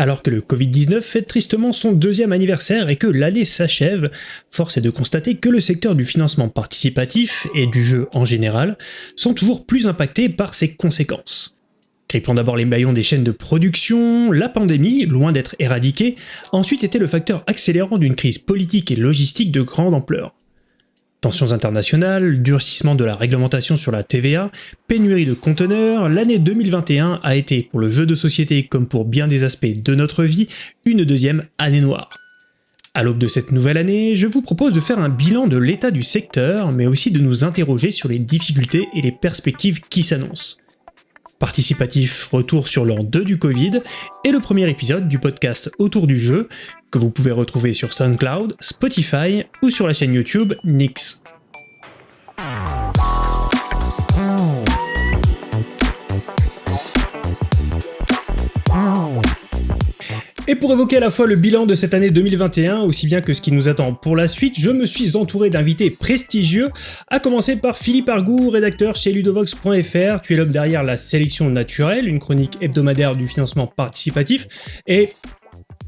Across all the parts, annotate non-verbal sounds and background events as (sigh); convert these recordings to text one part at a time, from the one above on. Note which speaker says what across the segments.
Speaker 1: Alors que le Covid-19 fête tristement son deuxième anniversaire et que l'année s'achève, force est de constater que le secteur du financement participatif et du jeu en général sont toujours plus impactés par ses conséquences. Grippant d'abord les maillons des chaînes de production, la pandémie, loin d'être éradiquée, ensuite été le facteur accélérant d'une crise politique et logistique de grande ampleur. Tensions internationales, durcissement de la réglementation sur la TVA, pénurie de conteneurs, l'année 2021 a été, pour le jeu de société comme pour bien des aspects de notre vie, une deuxième année noire. À l'aube de cette nouvelle année, je vous propose de faire un bilan de l'état du secteur, mais aussi de nous interroger sur les difficultés et les perspectives qui s'annoncent. Participatif retour sur l'an 2 du Covid et le premier épisode du podcast Autour du jeu que vous pouvez retrouver sur SoundCloud, Spotify ou sur la chaîne YouTube Nix. Et pour évoquer à la fois le bilan de cette année 2021, aussi bien que ce qui nous attend pour la suite, je me suis entouré d'invités prestigieux, à commencer par Philippe Argou, rédacteur chez ludovox.fr. Tu es l'homme derrière la sélection naturelle, une chronique hebdomadaire du financement participatif, et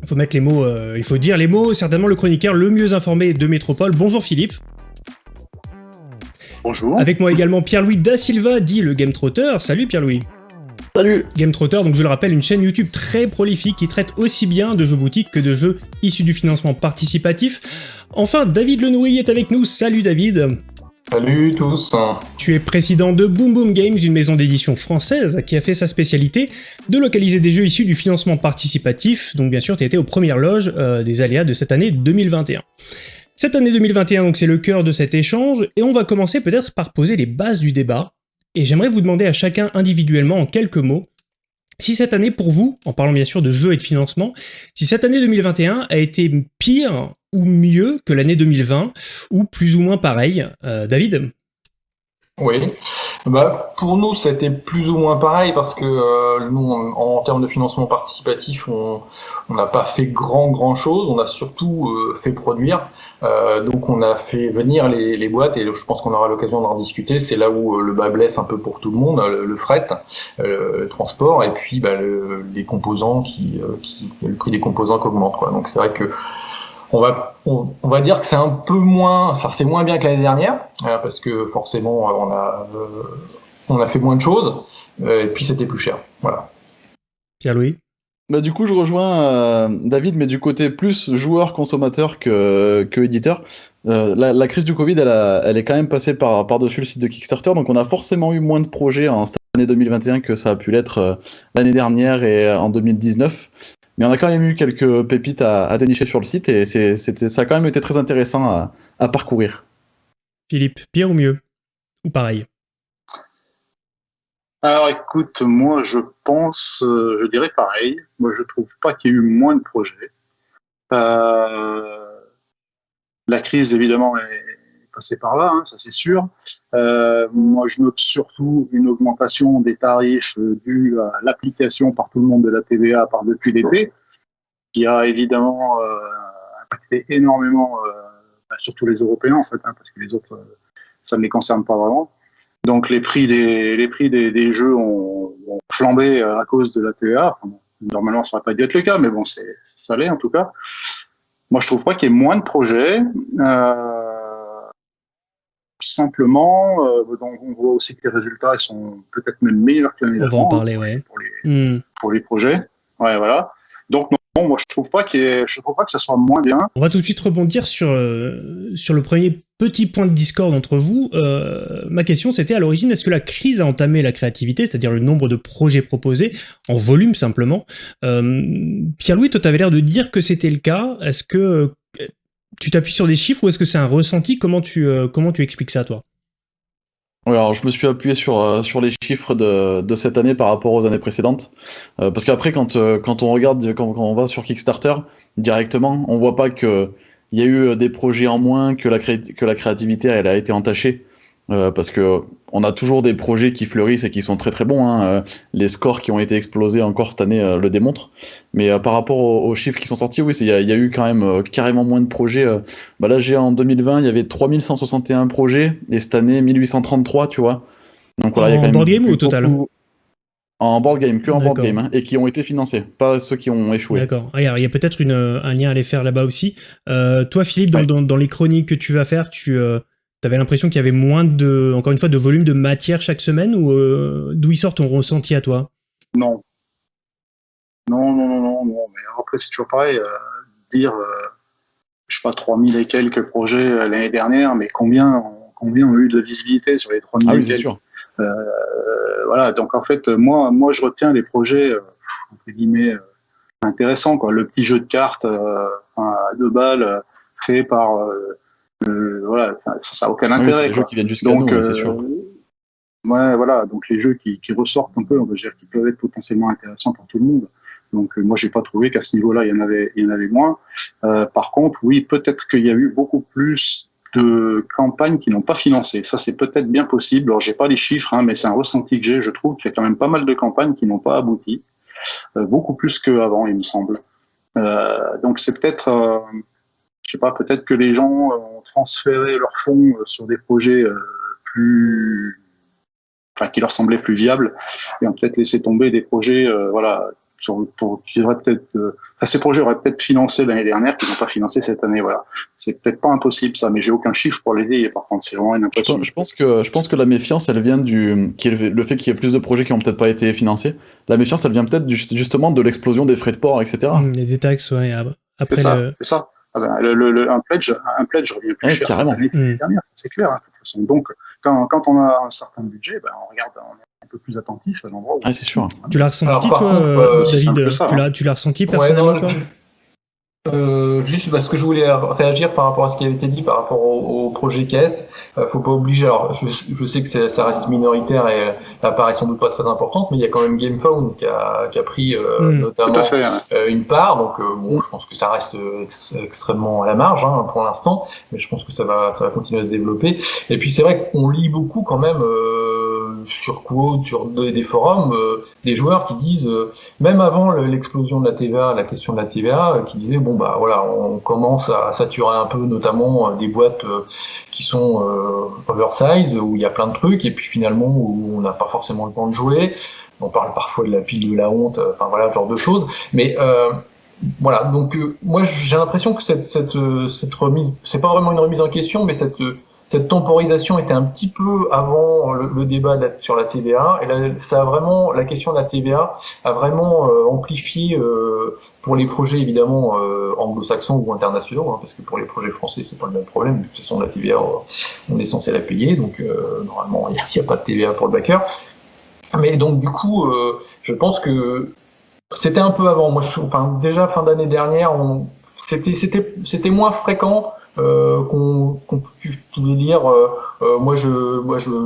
Speaker 1: il faut mettre les mots, euh, il faut dire les mots, certainement le chroniqueur le mieux informé de Métropole. Bonjour Philippe.
Speaker 2: Bonjour.
Speaker 1: Avec moi également Pierre-Louis Da Silva, dit le Game Trotter. Salut Pierre-Louis.
Speaker 2: Salut
Speaker 1: Game Trotter, donc je le rappelle, une chaîne YouTube très prolifique qui traite aussi bien de jeux boutiques que de jeux issus du financement participatif. Enfin, David Lenoury est avec nous. Salut David
Speaker 3: Salut tous.
Speaker 1: Tu es président de Boom Boom Games, une maison d'édition française qui a fait sa spécialité de localiser des jeux issus du financement participatif, donc bien sûr tu été aux premières loges euh, des aléas de cette année 2021. Cette année 2021, donc c'est le cœur de cet échange, et on va commencer peut-être par poser les bases du débat, et j'aimerais vous demander à chacun individuellement en quelques mots, si cette année pour vous, en parlant bien sûr de jeux et de financement, si cette année 2021 a été pire ou mieux que l'année 2020, ou plus ou moins pareil. Euh, David?
Speaker 3: Oui, bah, pour nous c'était plus ou moins pareil parce que euh, nous en, termes de financement participatif on n'a pas fait grand grand chose, on a surtout euh, fait produire. Donc on a fait venir les, boîtes et je pense qu'on aura l'occasion d'en discuter. C'est là où le bas blesse un peu pour tout le monde, le, fret, le transport et puis bah, le, les composants qui, le prix des composants qui augmente. Donc c'est vrai que on va, on, va dire que c'est un peu moins, ça c'est moins bien que l'année dernière parce que forcément on a, on a fait moins de choses et puis c'était plus cher. Voilà.
Speaker 1: Pierre-Louis?
Speaker 2: Bah, du coup, je rejoins euh, David, mais du côté plus joueur-consommateur que, que éditeur. Euh, la, crise du Covid, elle, elle est quand même passée par, par-dessus le site de Kickstarter, donc on a forcément eu moins de projets en cette année 2021 que ça a pu l'être euh, l'année dernière et en 2019. Mais on a quand même eu quelques pépites à, dénicher sur le site et c'est, ça a quand même été très intéressant à, à parcourir.
Speaker 1: Philippe, pire ou mieux? Ou pareil?
Speaker 4: Alors écoute, moi je pense, euh, je dirais pareil. Moi je trouve pas qu'il y ait eu moins de projets. Euh, la crise évidemment est passée par là, hein, ça c'est sûr. Euh, moi je note surtout une augmentation des tarifs due à l'application par tout le monde de la TVA par depuis l'été, qui a évidemment impacté énormément, bah, surtout les Européens en fait, hein, parce que les autres ça ne les concerne pas vraiment. Donc les prix des, les prix des, jeux ont, flambé euh, à cause de la TVA. normalement, ça n'aurait pas dû être le cas, mais bon, ça l'est en tout cas. Moi, je trouve pas qu'il y ait moins de projets. Euh, simplement, euh, donc on voit aussi que les résultats ils sont peut-être même meilleurs que l'année
Speaker 1: d'avant. On va en parler, ouais.
Speaker 4: Pour les, hmm. pour les projets. Ouais, voilà. Donc, non, moi, je trouve pas qu'il je trouve pas que ça soit moins bien.
Speaker 1: On va tout de suite rebondir sur, euh, sur le premier petit point de discorde entre vous. Euh, ma question, c'était à l'origine, est-ce que la crise a entamé la créativité, c'est-à-dire le nombre de projets proposés, en volume simplement? Euh, Pierre-Louis, toi, tu avais l'air de dire que c'était le cas. Est-ce que tu t'appuies sur des chiffres ou est-ce que c'est un ressenti? Comment tu, comment tu expliques ça, toi?
Speaker 2: Alors je me suis appuyé sur, euh, les chiffres de, cette année par rapport aux années précédentes. Euh, parce qu'après, quand, euh, quand on regarde, quand, on va sur Kickstarter, directement, on voit pas qu'il y a eu des projets en moins, que la, créativité a été entachée. Euh, parce que on a toujours des projets qui fleurissent et qui sont très très bons. Hein. Euh, les scores qui ont été explosés encore cette année euh, le démontrent. Mais par rapport aux, chiffres qui sont sortis, oui, il y, a eu quand même carrément moins de projets. Bah là, j'ai en 2020, il y avait 3161 projets et cette année 1833, tu vois.
Speaker 1: Donc voilà, il y a quand même. Board game ou au total
Speaker 2: en board game, que en board game, hein, et qui ont été financés, pas ceux qui ont échoué.
Speaker 1: D'accord. Il y a, peut-être un lien à aller faire là-bas aussi. Toi, Philippe, dans, les chroniques que tu vas faire, tu euh, avais l'impression qu'il y avait moins de, encore une fois, de volume de matière chaque semaine, ou euh, d'où il sort ton ressenti à toi?
Speaker 4: Non. Non, non, non, non, non. Mais après, c'est toujours pareil. dire, je sais pas, 3000 et quelques projets l'année dernière, mais combien, combien ont eu de visibilité sur les 3000 ah, oui, c'est sûr. Euh, voilà, donc en fait, moi, moi, je retiens les projets euh, entre guillemets euh, intéressants, quoi. Le petit jeu de cartes à deux balles fait par voilà, ça n'a aucun intérêt.
Speaker 2: les jeux qui viennent jusqu'à nous, c'est sûr.
Speaker 4: Ouais, voilà, donc les jeux qui, qui, ressortent un peu, on va dire, qui peuvent être potentiellement intéressants pour tout le monde. Donc moi, j'ai pas trouvé qu'à ce niveau-là, il y en avait, il y en avait moins. Euh, par contre, oui, peut-être qu'il y a eu beaucoup plus de campagnes qui n'ont pas financé. Ça, c'est peut-être bien possible. Alors, j'ai pas les chiffres, hein, mais c'est un ressenti que j'ai. Je trouve qu'il y a quand même pas mal de campagnes qui n'ont pas abouti, euh, beaucoup plus qu'avant, il me semble. Euh, donc, c'est peut-être, euh, je sais pas, peut-être que les gens ont transféré leurs fonds sur des projets plus, enfin, qui leur semblaient plus viables, et ont peut-être laissé tomber des projets, voilà, pour, qui peut-être, euh, ces projets auraient peut-être financé l'année dernière, qui n'ont pas financé cette année. Voilà, c'est peut-être pas impossible ça, mais j'ai aucun chiffre pour l'aider. Par contre, c'est vraiment une impression.
Speaker 2: Je pense que je pense que la méfiance, elle vient du, qui est le fait qu'il y ait plus de projets qui n'ont peut-être pas été financés. La méfiance, elle vient peut-être justement de l'explosion des frais de port, etc.
Speaker 1: Mmh, des détaxes, ouais.
Speaker 4: Après, c'est ça. C'est ça. Ah ben, le, un pledge, un pledge revient plus cher l'année mmh. dernière, c'est clair. Hein, de toute façon. Donc, quand, quand, on a un certain budget, ben, on regarde, on plus attentif à l'endroit où.
Speaker 2: Ah, c'est sûr.
Speaker 1: Tu l'as ressenti, toi, euh, David Tu l'as ressenti personnellement, toi?
Speaker 3: Euh, juste parce que je voulais réagir par rapport à ce qui avait été dit par rapport au, projet caisse. Euh, faut pas obliger. Alors, je, je sais que ça reste minoritaire et l'apparition sans doute pas très importante, mais il y a quand même GamePhone qui a, qui a pris euh, hmm. notamment euh, une part. Donc, bon, je pense que ça reste extrêmement à la marge hein, pour l'instant, mais je pense que ça va, ça va continuer à se développer. Et puis, c'est vrai qu'on lit beaucoup quand même sur Quo, sur des forums, des joueurs qui disent, même avant l'explosion de la TVA, la question de la TVA, qui disaient bon bah voilà, on commence à saturer un peu, notamment euh, des boîtes euh, qui sont euh, oversize où il y a plein de trucs et puis finalement où on n'a pas forcément le temps de jouer. On parle parfois de la pile de la honte, enfin voilà, ce genre de choses. Mais voilà, donc moi j'ai l'impression que cette, cette remise, c'est pas vraiment une remise en question, mais cette cette temporisation était un petit peu avant le, débat sur la TVA, et là, ça a vraiment, la question de la TVA a vraiment euh, amplifié euh, pour les projets évidemment euh, anglo-saxons ou internationaux, hein, parce que pour les projets français c'est pas le même problème. De toute façon, la TVA, on est censé la payer, donc normalement il n'y a, pas de TVA pour le backer. Mais donc du coup, je pense que c'était un peu avant. Moi, enfin, déjà fin d'année dernière, c'était c'était moins fréquent euh, qu'on qu dire euh, euh, moi je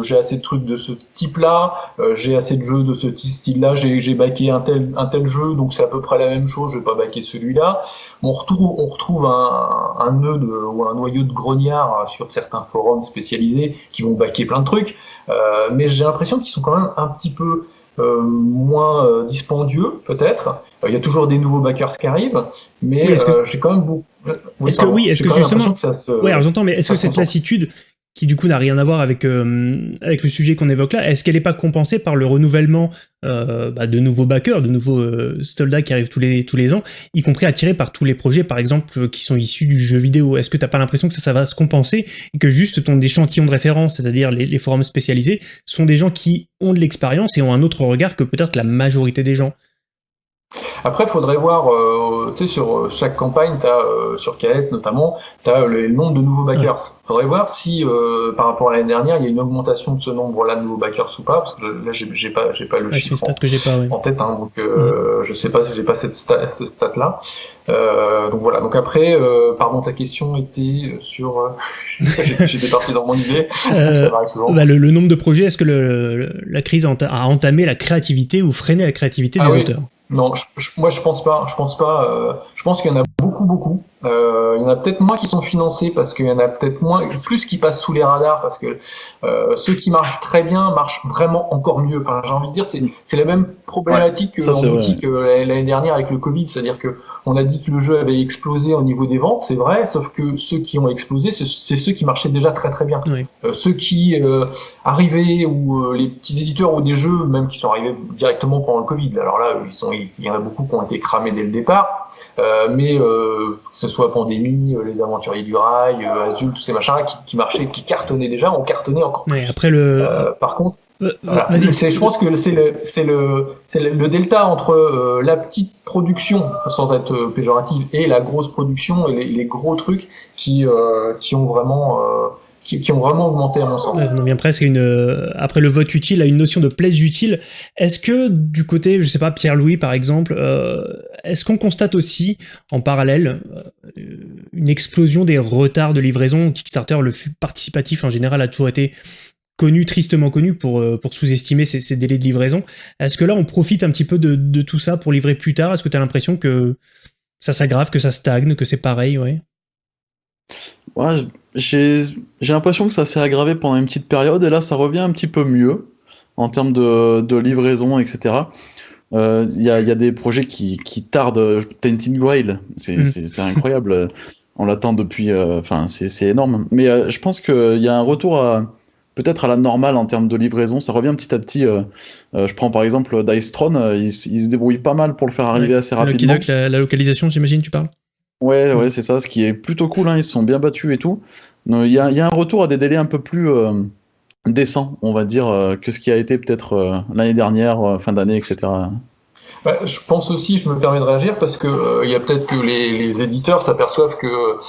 Speaker 3: j'ai assez de trucs de ce type là j'ai assez de jeux de ce style là j'ai baqué un tel jeu donc c'est à peu près la même chose. Je vais pas baquer celui-là. On retrouve un, un nœud ou un noyau de grognard sur certains forums spécialisés qui vont baquer plein de trucs. Mais j'ai l'impression qu'ils sont quand même un petit peu euh, moins euh, dispendieux peut-être. Euh, il y a toujours des nouveaux backers qui arrivent, mais j'ai quand même beaucoup.
Speaker 1: est-ce que oui, est-ce que justement, Oui, j'entends, mais est-ce que cette lassitude, qui du coup n'a rien à voir avec, euh, avec le sujet qu'on évoque là, est-ce qu'elle n'est pas compensée par le renouvellement euh, bah, de nouveaux backers, de nouveaux euh, soldats qui arrivent tous les, tous les ans, y compris attirés par tous les projets, par exemple, qui sont issus du jeu vidéo? Est-ce que tu n'as pas l'impression que ça, ça va se compenser et que juste ton échantillon de référence, c'est-à-dire les, les forums spécialisés, sont des gens qui ont de l'expérience et ont un autre regard que peut-être la majorité des gens?
Speaker 3: Après, il faudrait voir, euh, tu sais, sur chaque campagne, as, sur KS notamment, tu as le nombre de nouveaux backers. Faudrait voir si, par rapport à l'année dernière, il y a une augmentation de ce nombre-là de nouveaux backers ou pas, parce que là, j'ai pas, pas le chiffre
Speaker 1: en, que pas,
Speaker 3: en, tête, hein, donc je sais pas si j'ai pas cette, stat-là. donc voilà, donc après, pardon, ta question était sur... (laughs) J'étais parti dans mon idée. (laughs)
Speaker 1: Bah, le, le, nombre de projets, est-ce que le, la crise a entamé la créativité ou freiné la créativité ah des auteurs?
Speaker 3: Non, je, moi je pense pas. Je pense pas. Je pense qu'il y en a beaucoup, beaucoup. Euh, il y en a peut-être moins qui sont financés parce qu'il y en a peut-être moins, plus qui passent sous les radars parce que euh, ceux qui marchent très bien marchent vraiment encore mieux. Enfin, j'ai envie de dire, c'est, c'est la même problématique que, l'année dernière avec le Covid, c'est-à-dire que on a dit que le jeu avait explosé au niveau des ventes, c'est vrai, sauf que ceux qui ont explosé, c'est, ceux qui marchaient déjà très très bien. Euh, ceux qui euh, arrivaient ou euh, les petits éditeurs ou des jeux même qui sont arrivés directement pendant le Covid. Alors là, ils sont, il y en a beaucoup qui ont été cramés dès le départ. Euh, mais euh, que ce soit Pandémie, euh, Les Aventuriers du Rail, Azul, tous ces machins qui, qui marchaient, qui cartonnaient déjà, ont cartonné encore plus.
Speaker 1: après le...
Speaker 3: par contre, je pense que c'est le, c'est le, c'est le, delta entre la petite production, sans être péjorative, et la grosse production et les, les gros trucs qui, qui ont vraiment qui, ont vraiment augmenté à mon sens.
Speaker 1: on vient presque une, euh, après le vote utile à une notion de plaise utile. Est-ce que du côté, je sais pas, Pierre-Louis par exemple, euh, est-ce qu'on constate aussi en parallèle euh, une explosion des retards de livraison? Kickstarter, le flux participatif en général a toujours été connu, tristement connu pour, pour sous-estimer ces, délais de livraison. Est-ce que là on profite un petit peu de, de tout ça pour livrer plus tard? Est-ce que tu as l'impression que ça s'aggrave, que ça stagne, que c'est pareil? Ouais
Speaker 2: Ouais, j'ai l'impression que ça s'est aggravé pendant une petite période et là ça revient un petit peu mieux en termes de, de livraison, etc. Il euh, y, a, y, a, des projets qui, qui tardent. Tainted Grail, c'est mm. incroyable. On l'attend depuis. Euh, enfin, c'est énorme. Mais euh, je pense qu'il y a un retour à peut-être à la normale en termes de livraison. Ça revient petit à petit. je prends par exemple Dice Throne, il, se débrouille pas mal pour le faire arriver assez rapidement.
Speaker 1: La, la localisation, j'imagine, tu parles?
Speaker 2: Ouais, ouais, c'est ça, ce qui est plutôt cool, hein, ils se sont bien battus et tout. Il y a, un retour à des délais un peu plus euh, décents, on va dire, euh, que ce qui a été peut-être euh, l'année dernière, fin d'année, etc.
Speaker 3: Bah, je pense aussi, je me permets de réagir, parce que il y a peut-être que les, les éditeurs s'aperçoivent que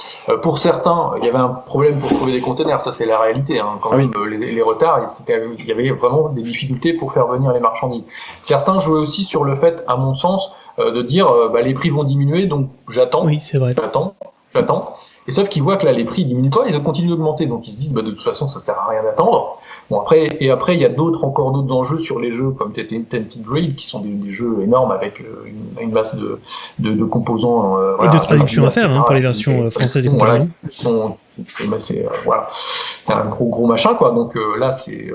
Speaker 3: pour certains, il y avait un problème pour trouver des containers, ça c'est la réalité. Hein. Quand ah même, les, les, retards, il y avait vraiment des difficultés pour faire venir les marchandises. Certains jouaient aussi sur le fait, à mon sens, euh, de dire euh, bah, les prix vont diminuer, donc j'attends,
Speaker 1: oui, c'est vrai.
Speaker 3: j'attends, j'attends. Et sauf qu'ils voient que là les prix diminuent pas, ils continuent d'augmenter, donc ils se disent bah, de toute façon ça sert à rien d'attendre. Bon après et après il y a d'autres encore d'autres enjeux sur les jeux comme Tented Raid qui sont des, jeux énormes avec euh, une, une masse de, de, de composants
Speaker 1: et de traduction à faire hein, pour les versions françaises et
Speaker 3: voilà, c'est voilà, un gros gros machin quoi. Donc là c'est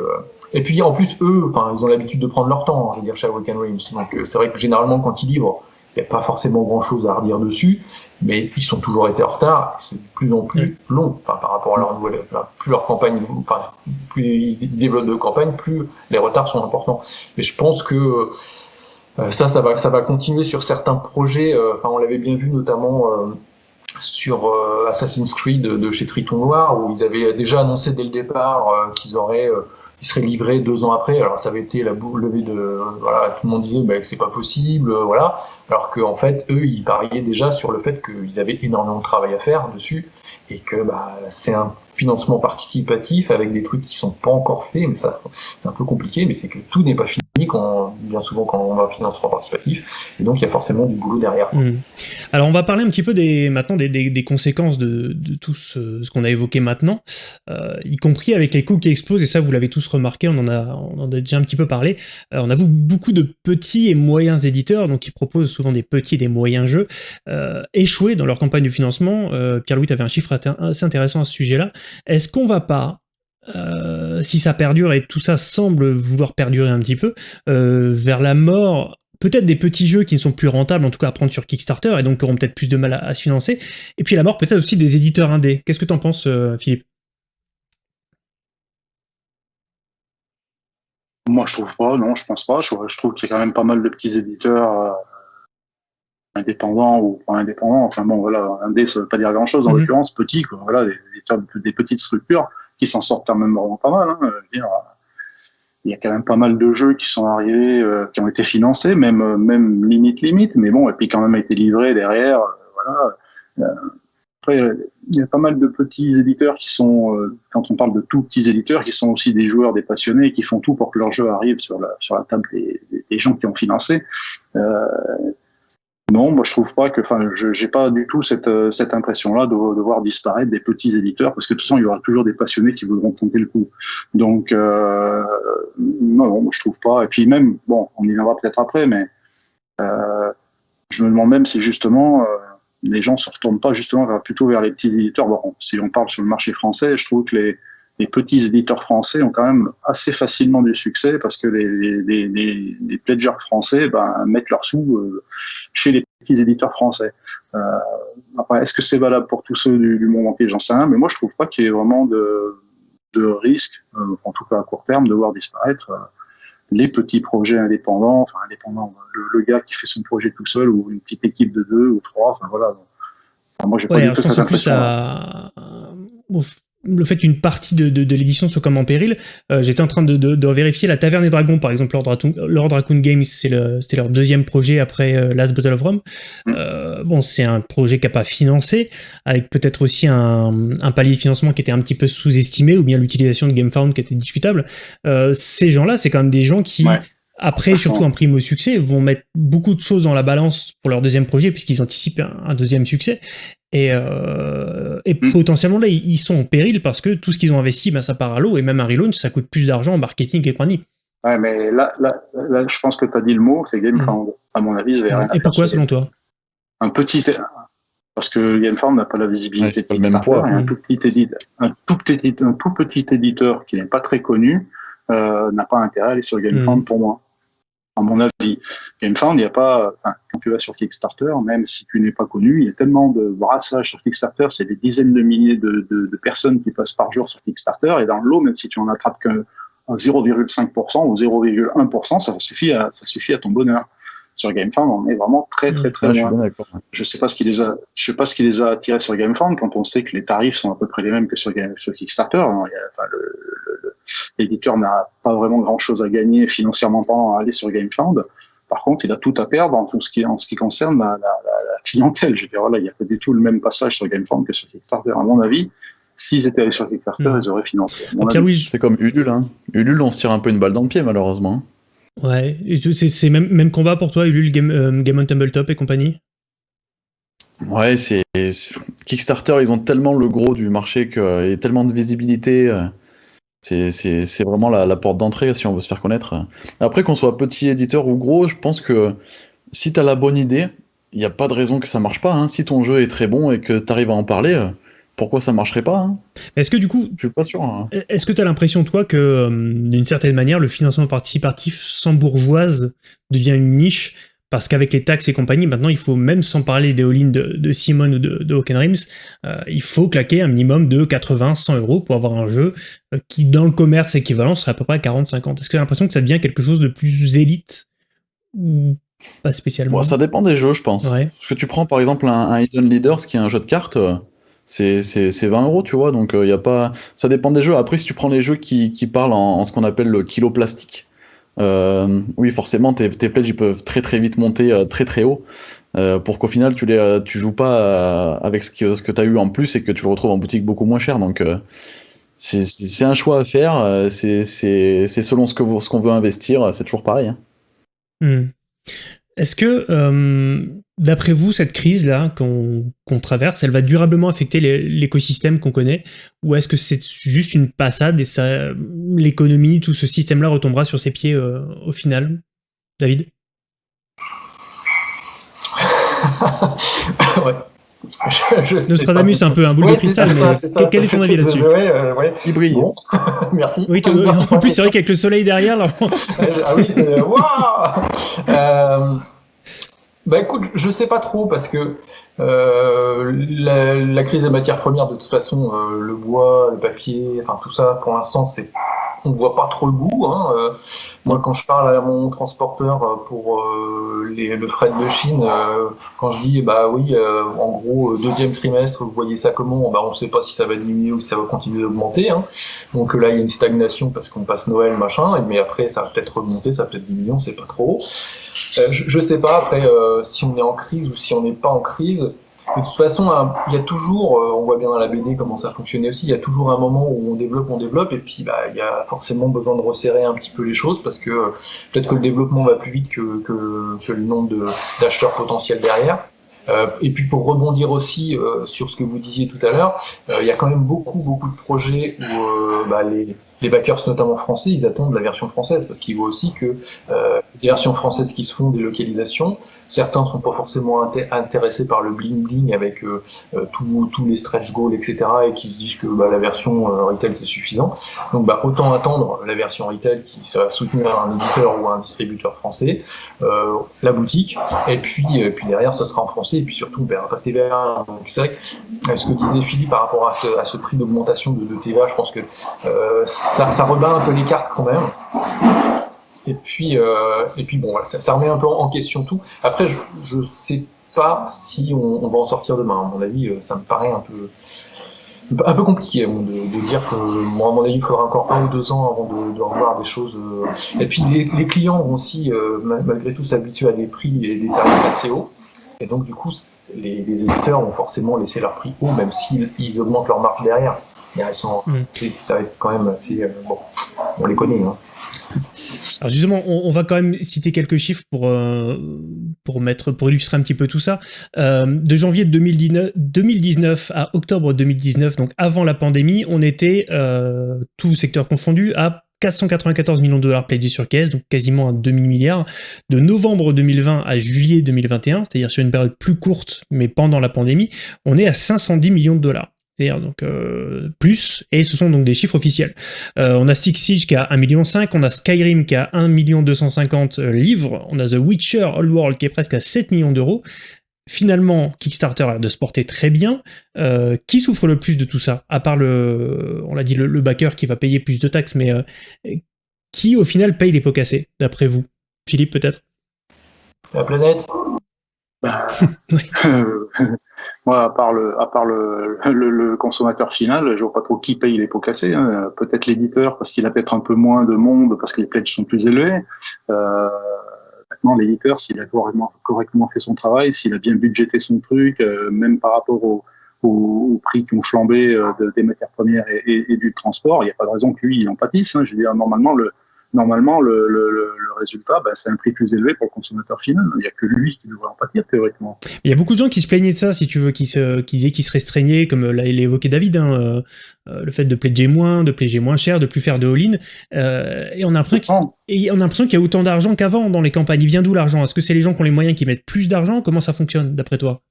Speaker 3: et puis en plus, eux, enfin, ils ont l'habitude de prendre leur temps, hein, je veux dire, chez Awaken Realms. Donc euh, c'est vrai que généralement, quand ils livrent, il n'y a pas forcément grand-chose à redire dessus, mais ils sont toujours été en retard. C'est de plus en plus long enfin, par rapport à leur nouvelle. plus leur campagne, enfin, plus ils développent de campagne, plus les retards sont importants. Mais je pense que euh, ça, ça va, ça va continuer sur certains projets. Euh, enfin, on l'avait bien vu notamment sur Assassin's Creed de, chez Triton Noir, où ils avaient déjà annoncé dès le départ qu'ils auraient qui serait livré deux ans après. Alors ça avait été la boule levée de voilà, tout le monde disait que c'est pas possible, euh, voilà. Alors qu'en fait eux ils pariaient déjà sur le fait qu'ils avaient énormément de travail à faire dessus et que bah, c'est un financement participatif avec des trucs qui sont pas encore faits, mais ça c'est un peu compliqué, mais c'est que tout n'est pas fini bien souvent quand on va financement participatif, et donc il y a forcément du boulot derrière.
Speaker 1: Mmh. Alors on va parler un petit peu des, maintenant des, des, conséquences de, de, tout ce, ce qu'on a évoqué maintenant, euh, y compris avec les coûts qui explosent, et ça vous l'avez tous remarqué, on en a, on en a déjà un petit peu parlé, euh, on a vu beaucoup de petits et moyens éditeurs, donc qui proposent souvent des petits et des moyens jeux, euh, échouer dans leur campagne de financement. Euh, Pierre-Louis, tu avais un chiffre assez intéressant à ce sujet-là. Est-ce qu'on va pas euh, si ça perdure, et tout ça semble vouloir perdurer un petit peu, euh, vers la mort peut-être des petits jeux qui ne sont plus rentables, en tout cas à prendre sur Kickstarter, et donc qui auront peut-être plus de mal à, se financer, et puis la mort peut-être aussi des éditeurs indés. Qu'est-ce que tu en penses, euh, Philippe?
Speaker 4: Moi, je trouve pas, non, je pense pas. Je, trouve qu'il y a quand même pas mal de petits éditeurs indépendants ou pas indépendants. Enfin bon, voilà, indé, ça veut pas dire grand-chose, en mhm. l'occurrence, petits, quoi. Voilà, des, des, petites structures qui s'en sortent quand même vraiment pas mal. Hein. Il y a quand même pas mal de jeux qui sont arrivés, euh, qui ont été financés, même euh, même limite limite, mais bon, et puis quand même été livrés derrière. Euh, après, il y a pas mal de petits éditeurs qui sont, quand on parle de tout petits éditeurs, qui sont aussi des joueurs, des passionnés, qui font tout pour que leur jeu arrive sur la sur la table des, des gens qui ont financé. Non, moi je trouve pas que, enfin, je j'ai pas du tout cette, euh, cette impression-là de, de, voir disparaître des petits éditeurs, parce que de toute façon, il y aura toujours des passionnés qui voudront tenter le coup. Donc, euh, non, non, je trouve pas. Et puis même, bon, on y viendra peut-être après, mais euh, je me demande même si justement, euh, les gens se retournent pas justement plutôt vers les petits éditeurs. Bon, si on parle sur le marché français, je trouve que les, les petits éditeurs français ont quand même assez facilement du succès parce que les, les, les, les pledgers français ben, mettent leurs sous euh, chez les petits éditeurs français. Euh, après, est-ce que c'est valable pour tous ceux du, du monde entier? J'en sais rien, mais moi je trouve pas qu'il y ait vraiment de, de risque, euh, en tout cas à court terme, de voir disparaître euh, les petits projets indépendants, enfin indépendants, le, le, gars qui fait son projet tout seul ou une petite équipe de deux ou trois, enfin voilà. Enfin, moi j'ai pas
Speaker 1: Ouais,
Speaker 4: du
Speaker 1: alors
Speaker 4: tout cette impression.
Speaker 1: à... le fait qu'une partie de, de, de l'édition soit comme en péril, euh, j'étais en train de, de, de vérifier la Taverne des Dragons, par exemple, Lord Raccoon, Lord Raccoon Games, c'est le- c'était leur deuxième projet après euh, Last Battle of Rome.
Speaker 4: Mm.
Speaker 1: Euh, bon, c'est un projet qui n'a pas financé, avec peut-être aussi un, un palier de financement qui était un petit peu sous-estimé, ou bien l'utilisation de GameFound qui était discutable. Euh, ces gens-là, c'est quand même des gens qui,
Speaker 4: Ouais.
Speaker 1: Après, surtout en prime au succès, vont mettre beaucoup de choses dans la balance pour leur deuxième projet, puisqu'ils anticipent un, un deuxième succès. Et, euh, et
Speaker 4: Mm.
Speaker 1: potentiellement là, ils sont en péril parce que tout ce qu'ils ont investi, ben, ça part à l'eau, et même un relaunch, ça coûte plus d'argent en marketing et compagnie.
Speaker 4: Ouais, mais là, là, là, je pense que tu as dit le mot, c'est GameFound. À mon avis, ça va rien à.
Speaker 1: Et pourquoi, selon toi
Speaker 4: un petit parce que GameFound n'a pas la visibilité
Speaker 2: Ouais, pas le même poids.
Speaker 4: un tout petit éditeur, un tout petit, un tout petit éditeur qui n'est pas très connu euh, n'a pas intérêt à aller sur GameFound
Speaker 1: Mm.
Speaker 4: pour moi. À mon avis, GameFound, il n'y a pas, enfin, quand tu vas sur Kickstarter, même si tu n'es pas connu, il y a tellement de brassage sur Kickstarter, c'est des dizaines de milliers de, personnes qui passent par jour sur Kickstarter, et dans le lot, même si tu en attrapes que 0,5% ou 0,1%, ça suffit à, ça suffit à ton bonheur. Sur GameFound, on est vraiment très, très, très
Speaker 2: suis
Speaker 4: loin je sais pas ce qui les a, je sais pas ce qui les a attirés sur GameFound quand on sait que les tarifs sont à peu près les mêmes que sur, Game- sur Kickstarter. Alors, il y a- enfin, le- le- le- L'éditeur n'a pas vraiment grand chose à gagner financièrement parlant à aller sur GameFound. Par contre, il a tout à perdre en tout ce qui, en ce qui concerne la, la, la- la clientèle. Je veux dire, voilà, il n'y a pas du tout le même passage sur GameFound que sur Kickstarter. À mon avis, s'ils étaient allés sur Kickstarter,
Speaker 1: Mm.
Speaker 4: ils auraient financé.
Speaker 2: C'est comme Ulule, hein. Ulule, on se tire un peu une balle dans le pied, malheureusement.
Speaker 1: Ouais, c'est même, même combat pour toi, Ulule, Game, euh, Game on Tabletop et compagnie?
Speaker 2: Ouais, c'est Kickstarter, ils ont tellement le gros du marché et tellement de visibilité. euh, c'est vraiment la, la porte d'entrée si on veut se faire connaître. Après, qu'on soit petit éditeur ou gros, je pense que si tu as la bonne idée, il n'y a pas de raison que ça marche pas. hein. Si ton jeu est très bon et que tu arrives à en parler, euh, pourquoi ça marcherait pas hein
Speaker 1: Est-ce que du coup,
Speaker 2: Je suis pas sûr. hein.
Speaker 1: Est-ce que tu as l'impression, toi, que euh, d'une certaine manière, le financement participatif sans bourgeoise devient une niche? Parce qu'avec les taxes et compagnie, maintenant, il faut même sans parler des all-in de, de Simon ou de, de Hawken euh, il faut claquer un minimum de 80-100 euros pour avoir un jeu euh, qui, dans le commerce équivalent, serait à peu près 40-50. Est-ce que tu as l'impression que ça devient quelque chose de plus élite ou pas spécialement?
Speaker 2: Bon, ça dépend des jeux, je pense.
Speaker 1: Ouais.
Speaker 2: Parce que tu prends par exemple un, un Hidden Leaders qui est un jeu de cartes, c'est c'est- c'est 20 euros, tu vois. Donc il y a pas. Ça dépend des jeux. Après, si tu prends les jeux qui, qui parlent en, ce qu'on appelle le kilo plastique, euh, oui, forcément, tes, tes pledges ils peuvent très très vite monter euh, très très haut. euh, pour qu'au final tu les euh, tu joues pas euh, avec ce que, ce que tu as eu en plus et que tu le retrouves en boutique beaucoup moins cher. Donc euh, c'est un choix à faire. euh, c'est selon ce qu'on ce qu'on veut investir. C'est toujours pareil. hein.
Speaker 1: Hmm. Est-ce que, euh, d'après vous, cette crise-là qu'on traverse, elle va durablement affecter l'écosystème qu'on connaît? Ou est-ce que c'est juste une passade et l'économie, tout ce système-là retombera sur ses pieds euh, au final? David? (laughs) (laughs)
Speaker 3: Je, je
Speaker 1: Nostradamus, un peu un boule
Speaker 3: Ouais,
Speaker 1: de cristal,
Speaker 3: ça,
Speaker 1: mais
Speaker 3: ça.
Speaker 1: quel est ton avis là-dessus
Speaker 3: euh, ouais.
Speaker 2: Il brille.
Speaker 3: Bon, (laughs) merci.
Speaker 1: Oui, tu- en plus, c'est vrai qu'avec le soleil derrière, là, (laughs)
Speaker 3: ah oui, c'est- waouh Euh, Bah écoute, je sais pas trop parce que euh, la, la crise des matières premières, de toute façon, euh, le bois, le papier, enfin tout ça, pour l'instant, c'est on voit pas trop le bout. Hein. Euh, moi, quand je parle à mon transporteur euh, pour euh, le fret de Chine, quand je dis bah oui, en gros deuxième trimestre, vous voyez ça comment Bah on sait pas si ça va diminuer ou si ça va continuer d'augmenter. Hein. Donc là, il y a une stagnation parce qu'on passe Noël, machin, mais après ça va peut-être remonter, ça va peut-être diminuer, on sait pas trop. Je, je sais pas après si on est en crise ou si on n'est pas en crise. De toute façon, il y a toujours, euh, on voit bien dans la BD comment ça fonctionnait aussi, il y a toujours un moment où on développe, on développe, et puis bah, il y a forcément besoin de resserrer un petit peu les choses parce que euh, peut-être que le développement va plus vite que, que, le nombre d'acheteurs potentiels derrière. Euh, et puis pour rebondir aussi sur ce que vous disiez tout à l'heure, il y a quand même beaucoup beaucoup de projets où bah, les, les backers, notamment français, ils attendent la version française parce qu'ils voient aussi que euh, les versions françaises qui se font des localisations, certains sont pas forcément intéressés par le bling bling avec euh, euh, tous les stretch goals, etc. et qui se disent que bah, la version euh, retail c'est suffisant. Donc bah, autant attendre la version retail qui sera soutenue par un éditeur ou un distributeur français, euh, la boutique, et puis, puis derrière ce sera en français et puis surtout ben, un TVA. Donc c'est vrai que ce que disait Philippe par rapport à ce, à ce prix d'augmentation de, de, TVA, je pense que ça, rebat un peu les cartes quand même. Et puis, euh, et puis bon, ça, remet un peu en question tout. Après, je ne sais pas si on, va en sortir demain. À mon avis, euh, ça me paraît un peu, un peu compliqué de, dire que, à mon avis, il faudra encore un ou deux ans avant de, revoir des choses. Euh. Et puis, les, clients vont aussi, malgré tout, s'habituer à des prix et des tarifs assez hauts. Et donc, du coup, les, éditeurs vont forcément laisser leur prix haut, même s'ils ils augmentent leur marge derrière. Sont, mmh. Ça va être quand même assez. bon, on les connaît. Hein.
Speaker 1: Alors justement, on, on, va quand même citer quelques chiffres pour euh, pour mettre pour illustrer un petit peu tout ça. Euh, de janvier 2019, 2019 à octobre 2019, donc avant la pandémie, on était euh, tout secteur confondu à 494 millions de dollars pledgés sur caisse, donc quasiment un demi-milliard. De novembre 2020 à juillet 2021, c'est-à-dire sur une période plus courte, mais pendant la pandémie, on est à 510 millions de dollars c'est-à-dire donc euh, plus, et ce sont donc des chiffres officiels. Euh, on a Six Siege qui a 1,5 million, on a Skyrim qui a 1 250 euh, livres, on a The Witcher Old World qui est presque à 7 millions d'euros. Finalement, Kickstarter a l'air de se porter très bien. Euh, qui souffre le plus de tout ça? À part le, on l'a dit, le, le, backer qui va payer plus de taxes, mais qui au final paye les pots cassés, d'après vous? Philippe peut-être?
Speaker 3: La planète?
Speaker 4: Bah, (laughs) Moi, à part le, à part le, le, le, consommateur final, je vois pas trop qui paye les pots cassés. Hein. Peut-être l'éditeur parce qu'il a peut-être un peu moins de monde parce que les pledges sont plus élevés. Euh, maintenant, l'éditeur, s'il a correctement, correctement, fait son travail, s'il a bien budgété son truc, euh, même par rapport au, au, au, prix qui ont flambé euh, de, des matières premières et, et, et, du transport, il n'y a pas de raison que lui, il en pâtisse. Hein. Je veux dire, normalement, le, normalement, le, le, le résultat, ben, c'est un prix plus élevé pour le consommateur final. Il n'y a que lui qui devrait en pâtir, théoriquement.
Speaker 1: Il y a beaucoup de gens qui se plaignaient de ça, si tu veux, qui, se, qui disaient qu'ils se restreignaient, comme l'a évoqué David, hein, euh, euh, le fait de pledger moins, de pledger moins cher, de plus faire de all-in. Euh, et on a l'impression qu'il y a autant d'argent qu'avant dans les campagnes. Il vient d'où l'argent? Est-ce que c'est les gens qui ont les moyens qui mettent plus d'argent? Comment ça fonctionne, d'après toi?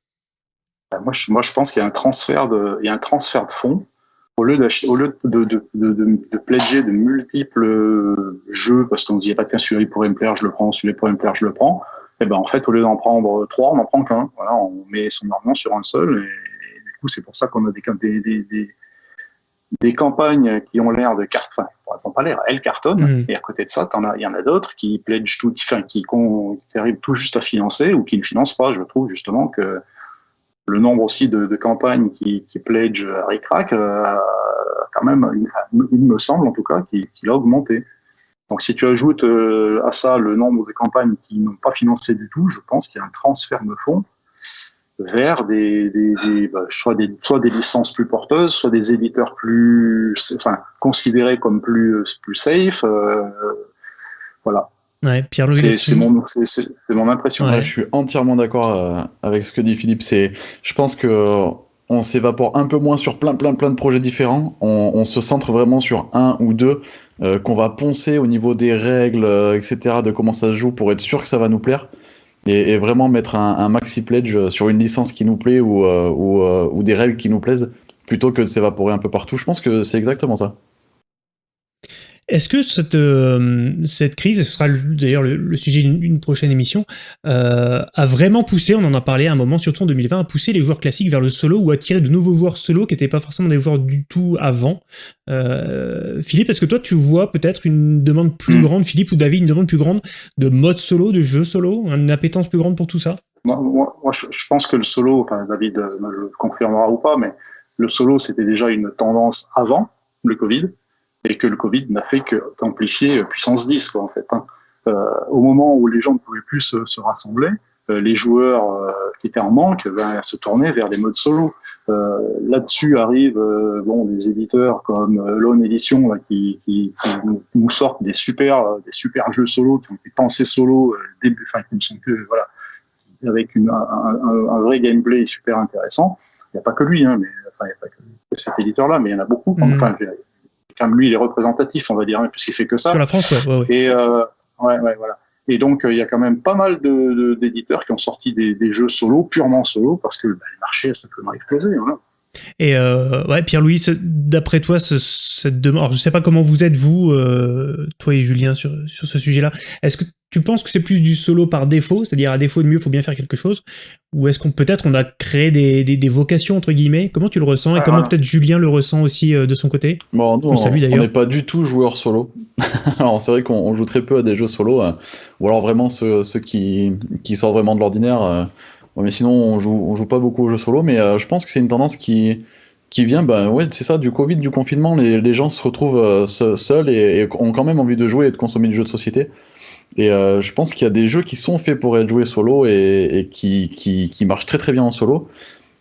Speaker 4: Ben, moi je, moi, je pense qu'il y a un transfert de, il y a un transfert de fonds au lieu, au lieu de, de, de, de, de pledger de multiples jeux, parce qu'on se dit, pas de celui-là pourrait me plaire, je le prends, celui-là pourrait me plaire, je le prends, et ben en fait, au lieu d'en prendre trois, on n'en prend qu'un. Voilà, on met son argent sur un seul, et, et du coup, c'est pour ça qu'on a des, des, des, des, des, campagnes qui ont l'air de cartes, enfin, pas l'air, elles cartonnent, mmh. et à côté de ça, il y en a d'autres qui pledgent tout, qui, enfin, qui, qui arrivent tout juste à financer, ou qui ne financent pas. Je trouve justement que le nombre aussi de, campagnes qui, pledge à Ricrac, euh, quand même, il me semble en tout cas, qu'il qu a augmenté. Donc si tu ajoutes euh, à ça le nombre de campagnes qui n'ont pas financé du tout, je pense qu'il y a un transfert de fonds vers des bah, soit, des, soit des licences plus porteuses, soit des éditeurs plus, enfin, considérés comme plus, plus safe. Euh, voilà.
Speaker 1: Ouais, Pierre
Speaker 2: c'est mon, mon, impression. Ouais. je suis entièrement d'accord euh, avec ce que dit Philippe. C'est, je pense que on s'évapore un peu moins sur plein, plein, plein de projets différents. On, on se centre vraiment sur un ou deux euh, qu'on va poncer au niveau des règles, euh, etc., de comment ça se joue pour être sûr que ça va nous plaire. Et, et vraiment mettre un, un, maxi pledge sur une licence qui nous plaît ou, euh, ou, euh, ou des règles qui nous plaisent, plutôt que de s'évaporer un peu partout. Je pense que c'est exactement ça.
Speaker 1: Est-ce que cette, euh, cette crise, et ce sera d'ailleurs le, le, sujet d'une prochaine émission, euh, a vraiment poussé, on en a parlé à un moment, surtout en 2020, a poussé les joueurs classiques vers le solo ou attiré de nouveaux joueurs solo qui n'étaient pas forcément des joueurs du tout avant? Euh, Philippe, est-ce que toi tu vois peut-être une demande plus mmh. grande, Philippe ou David, une demande plus grande de mode solo, de jeu solo, une appétence plus grande pour tout ça?
Speaker 4: Moi, moi, moi je, pense que le solo, enfin David euh, me le confirmera ou pas, mais le solo c'était déjà une tendance avant le Covid et que le Covid n'a fait qu'amplifier euh, puissance 10, quoi, en fait. Hein. Euh, au moment où les gens ne pouvaient plus se, se rassembler, euh, les joueurs euh, qui étaient en manque ben, se tournaient vers des modes solo. Euh, là-dessus arrivent bon, des éditeurs comme Lone Edition là, qui, qui, qui, nous sortent des super, des super jeux solo qui ont été pensés solo, début, enfin, qui ne sont que voilà, avec une, un, un, un, vrai gameplay super intéressant. Il n'y a pas que lui, hein, mais enfin, il n'y a pas que cet éditeur-là, mais il y en a beaucoup. Mmh. Enfin, comme lui, il est représentatif, on va dire, hein, puisqu'il fait que ça.
Speaker 1: Sur la France, ouais, ouais,
Speaker 4: Et euh, ouais, ouais, voilà. Et donc, il y a quand même pas mal de, d'éditeurs qui ont sorti des, des, jeux solo, purement solo, parce que bah, le marché a simplement explosé. Voilà.
Speaker 1: Et euh, ouais, Pierre-Louis, d'après toi, ce, cette demande, alors je sais pas comment vous êtes vous, euh, toi et Julien sur, sur ce sujet-là. Est-ce que tu penses que c'est plus du solo par défaut, c'est-à-dire à défaut de mieux, il faut bien faire quelque chose, ou est-ce qu'on peut-être on a créé des, des, des, vocations entre guillemets? Comment tu le ressens et ah, comment peut-être Julien le ressent aussi euh, de son côté?
Speaker 2: Bon, nous, on n'est pas du tout joueur solo. (laughs) alors c'est vrai qu'on joue très peu à des jeux solo, ou alors vraiment ceux, ceux qui, qui sortent vraiment de l'ordinaire. Mais sinon, on joue, joue pas beaucoup aux jeux solo, mais euh, je pense que c'est une tendance qui, vient, ben ouais, c'est ça, du Covid, du confinement, les, les gens se retrouvent euh, seuls et, ont quand même envie de jouer et de consommer du jeu de société. Et euh, je pense qu'il y a des jeux qui sont faits pour être joués solo et, qui, qui, marchent très très bien en solo.